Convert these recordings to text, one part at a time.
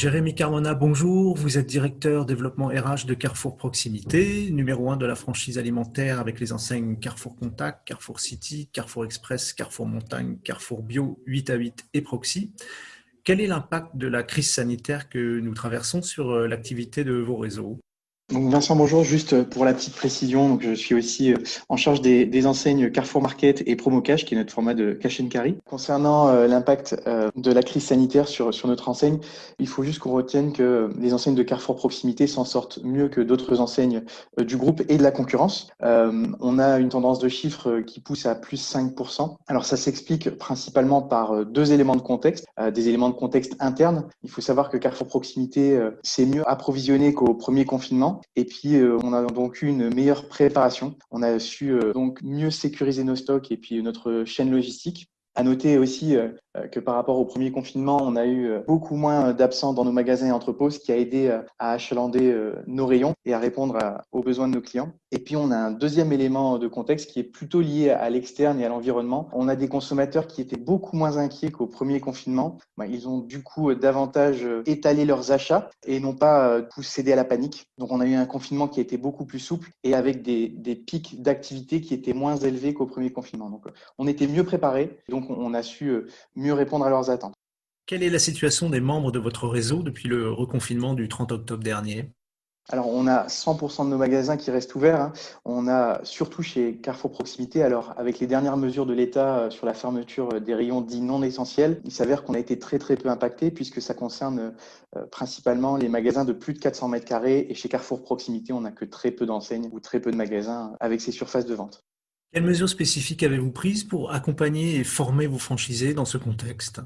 Jérémy Carmona, bonjour. Vous êtes directeur développement RH de Carrefour Proximité, numéro un de la franchise alimentaire avec les enseignes Carrefour Contact, Carrefour City, Carrefour Express, Carrefour Montagne, Carrefour Bio, 8 à 8 et Proxy. Quel est l'impact de la crise sanitaire que nous traversons sur euh, l'activité de vos réseaux? Donc Vincent, bonjour. Juste pour la petite précision, donc je suis aussi euh, en charge des, enseignes Carrefour Market et Promo Cash, qui est notre format de cash and carry. Concernant euh, l'impact euh, de la crise sanitaire sur, notre enseigne, il faut juste qu'on retienne que les enseignes de Carrefour Proximité s'en sortent mieux que d'autres enseignes du groupe et de la concurrence. on a une tendance de chiffres qui pousse à plus 5%. Alors ça s'explique principalement par deux éléments de contexte, des éléments de contexte internes. Il faut savoir que Carrefour Proximité s'est mieux approvisionné qu'au premier confinement. Et puis, euh, on a donc eu une meilleure préparation. On a su euh, donc mieux sécuriser nos stocks et puis notre chaîne logistique. À noter aussi euh, que par rapport au premier confinement, on a eu euh, beaucoup moins d'absents dans nos magasins et entrepôts, ce qui a aidé euh, à achalander nos rayons et à répondre aux besoins de nos clients. Et puis, on a un deuxième élément de contexte qui est plutôt lié à l'externe et à l'environnement. On a des consommateurs qui étaient beaucoup moins inquiets qu'au premier confinement. Bah, ils ont du coup davantage étalé leurs achats et non pas cédé à la panique. Donc, on a eu un confinement qui a été beaucoup plus souple et avec des, des pics d'activité qui étaient moins élevés qu'au premier confinement. Donc, on était mieux préparés. Donc, on a su mieux répondre à leurs attentes. Quelle est la situation des membres de votre réseau depuis le reconfinement du 30 octobre dernier? Alors, on a 100% de nos magasins qui restent ouverts. Hein. On a surtout chez Carrefour Proximité, alors avec les dernières mesures de l'État euh, sur la fermeture euh, des rayons dits non essentiels, il s'avère qu'on a été très très peu impacté puisque ça concerne euh, principalement les magasins de plus de 400 mètres carrés. Et chez Carrefour Proximité, on n'a que très peu d'enseignes ou très peu de magasins avec ces surfaces de vente. Quelles mesures spécifiques avez-vous prises pour accompagner et former vos franchisés dans ce contexte?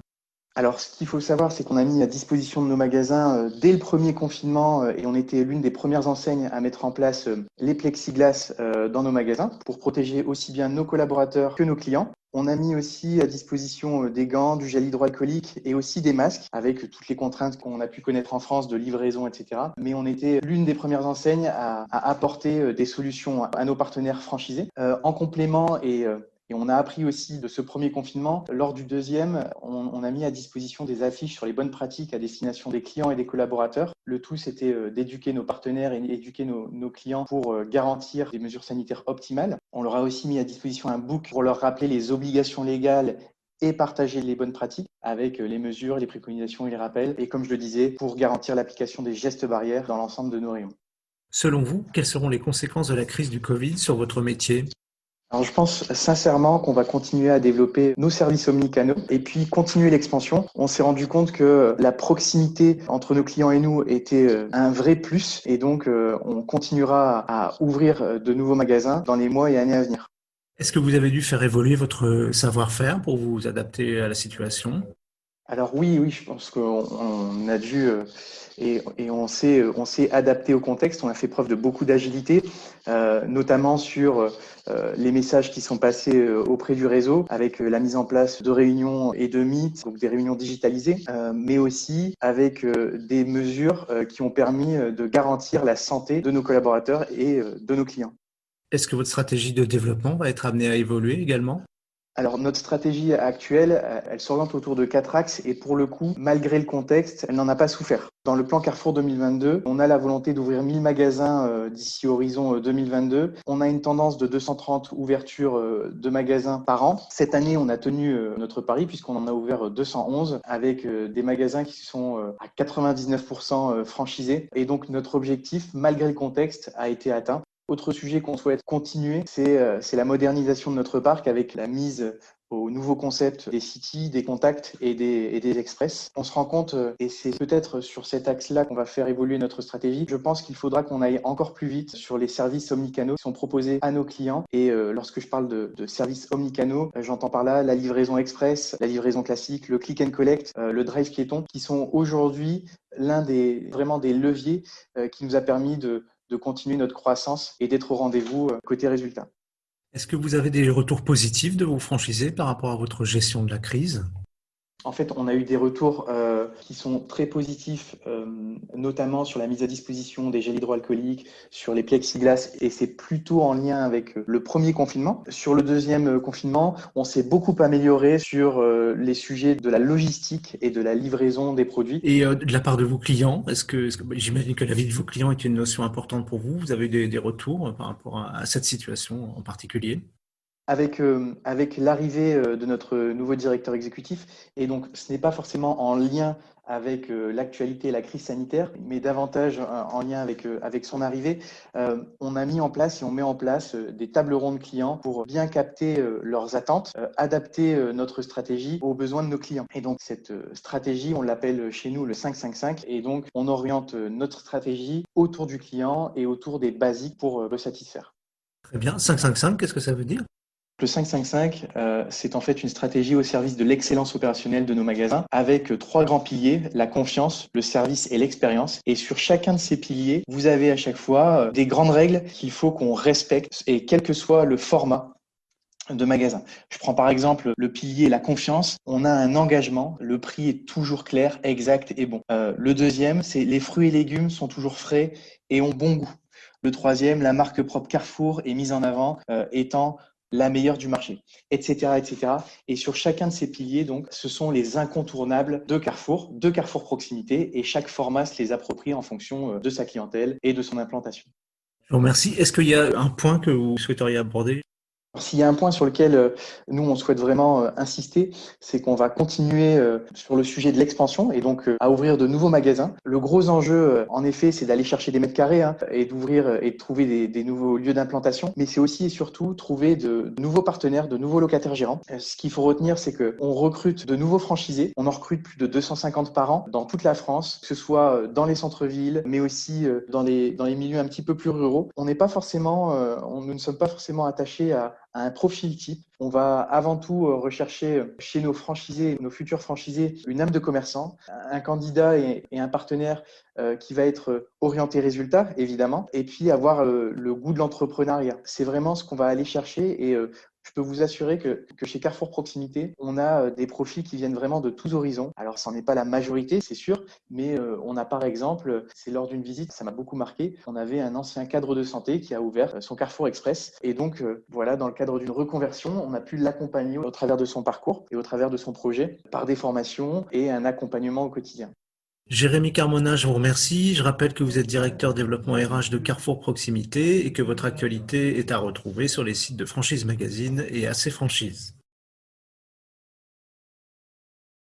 Alors, ce qu'il faut savoir, c'est qu'on a mis à disposition de nos magasins euh, dès le premier confinement euh, et on était l'une des premières enseignes à mettre en place euh, les plexiglas dans nos magasins pour protéger aussi bien nos collaborateurs que nos clients. On a mis aussi à disposition des gants, du gel hydroalcoolique et aussi des masques avec toutes les contraintes qu'on a pu connaître en France de livraison, etc. Mais on était l'une des premières enseignes à, apporter des solutions à nos partenaires franchisés. en complément et et on a appris aussi de ce premier confinement. Lors du deuxième, on, a mis à disposition des affiches sur les bonnes pratiques à destination des clients et des collaborateurs. Le tout, c'était euh, d'éduquer nos partenaires et d'éduquer nos, nos, clients pour euh, garantir des mesures sanitaires optimales. On leur a aussi mis à disposition un book pour leur rappeler les obligations légales et partager les bonnes pratiques avec euh, les mesures, les préconisations et les rappels. Et comme je le disais, pour garantir l'application des gestes barrières dans l'ensemble de nos rayons. Selon vous, quelles seront les conséquences de la crise du Covid sur votre métier? Je pense sincèrement qu'on va continuer à développer nos services omnicanaux et puis continuer l'expansion. On s'est rendu compte que la proximité entre nos clients et nous était euh, un vrai plus et donc euh, on continuera à ouvrir de nouveaux magasins dans les mois et années à venir. Est-ce que vous avez dû faire évoluer votre savoir-faire pour vous adapter à la situation? Alors oui, oui, je pense qu'on a dû euh, et, on s'est on s'est adapté au contexte. On a fait preuve de beaucoup d'agilité, euh, notamment sur euh, les messages qui sont passés euh, auprès du réseau, avec la mise en place de réunions et de meet, donc des réunions digitalisées, mais aussi avec des mesures qui ont permis de garantir la santé de nos collaborateurs et de nos clients. Est-ce que votre stratégie de développement va être amenée à évoluer également? Alors notre stratégie actuelle, euh, elle s'oriente autour de quatre axes et pour le coup, malgré le contexte, elle n'en a pas souffert. Dans le plan Carrefour 2022, on a la volonté d'ouvrir 1000 magasins euh, d'ici horizon 2022. Euh, on a une tendance de 230 ouvertures de magasins par an. Cette année, on a tenu notre pari puisqu'on en a ouvert 211 avec des magasins qui sont à 99% franchisés. Et donc notre objectif, malgré le contexte, a été atteint. Autre sujet qu'on souhaite continuer, euh, c'est la modernisation de notre parc avec la mise au nouveau concept des cities, des contacts et des, express. On se rend compte, euh, et c'est peut-être sur cet axe-là qu'on va faire évoluer notre stratégie, je pense qu'il faudra qu'on aille encore plus vite sur les services omnicanaux qui sont proposés à nos clients. Et euh, lorsque je parle de, de services omnicanaux, j'entends par là la livraison express, la livraison classique, le click and collect, le drive piéton, qui sont aujourd'hui l'un des vraiment des leviers qui nous a permis de de continuer notre croissance et d'être au rendez-vous euh, côté résultat. Est-ce que vous avez des retours positifs de vos franchisés par rapport à votre gestion de la crise? En fait, on a eu des retours euh, qui sont très positifs, notamment sur la mise à disposition des gels hydroalcooliques, sur les plexiglas, et c'est plutôt en lien avec le premier confinement. Sur le deuxième confinement, on s'est beaucoup amélioré sur les sujets de la logistique et de la livraison des produits. Et de la part de vos clients, est-ce que, j'imagine que la vie de vos clients est une notion importante pour vous Vous avez des, des retours par rapport à cette situation en particulier? Avec, euh, avec l'arrivée euh, de notre nouveau directeur exécutif, et donc ce n'est pas forcément en lien avec euh, l'actualité et la crise sanitaire, mais davantage en lien avec, avec son arrivée, on a mis en place et on met en place des tables rondes clients pour bien capter leurs attentes, adapter notre stratégie aux besoins de nos clients. Et donc cette stratégie, on l'appelle chez nous le 555, et donc on oriente notre stratégie autour du client et autour des basiques pour le satisfaire. Très bien. 555, qu'est-ce que ça veut dire? Le 555, euh, c'est en fait une stratégie au service de l'excellence opérationnelle de nos magasins avec euh, trois grands piliers, la confiance, le service et l'expérience. Et sur chacun de ces piliers, vous avez à chaque fois euh, des grandes règles qu'il faut qu'on respecte et quel que soit le format de magasin. Je prends par exemple le pilier la confiance. On a un engagement, le prix est toujours clair, exact et bon. le deuxième, c'est les fruits et légumes sont toujours frais et ont bon goût. Le troisième, la marque propre Carrefour est mise en avant étant la meilleure du marché, etc., etc. Et sur chacun de ces piliers, donc, ce sont les incontournables de Carrefour, de Carrefour Proximité, et chaque format se les approprie en fonction euh, de sa clientèle et de son implantation. Je vous remercie. Est-ce qu'il y a un point que vous souhaiteriez aborder? S'il y a un point sur lequel euh, nous, on souhaite vraiment euh, insister, c'est qu'on va continuer euh, sur le sujet de l'expansion et donc à ouvrir de nouveaux magasins. Le gros enjeu, en effet, c'est d'aller chercher des mètres carrés hein, et d'ouvrir et de trouver des, des nouveaux lieux d'implantation, mais c'est aussi et surtout trouver de nouveaux partenaires, de nouveaux locataires gérants. Ce qu'il faut retenir, c'est qu'on recrute de nouveaux franchisés. On en recrute plus de 250 par an dans toute la France, que ce soit dans les centres-villes, mais aussi dans les, dans les milieux un petit peu plus ruraux. On n'est pas forcément, on, nous ne sommes pas forcément attachés à, un profil type. On va avant tout euh, rechercher euh, chez nos franchisés, nos futurs franchisés, une âme de commerçant, un candidat et, un partenaire euh, qui va être orienté résultat, évidemment, et puis avoir le goût de l'entrepreneuriat. C'est vraiment ce qu'on va aller chercher et je peux vous assurer que, chez Carrefour Proximité, on a euh, des profils qui viennent vraiment de tous horizons. Alors, ce n'est pas la majorité, c'est sûr, mais euh, on a par exemple, c'est lors d'une visite, ça m'a beaucoup marqué, on avait un ancien cadre de santé qui a ouvert son Carrefour Express. Et donc, euh, voilà, dans le cadre d'une reconversion, on a pu l'accompagner au travers de son parcours et au travers de son projet par des formations et un accompagnement au quotidien. Jérémy Carmona, je vous remercie. Je rappelle que vous êtes directeur développement RH de Carrefour Proximité et que votre actualité est à retrouver sur les sites de Franchise Magazine et AC Franchise.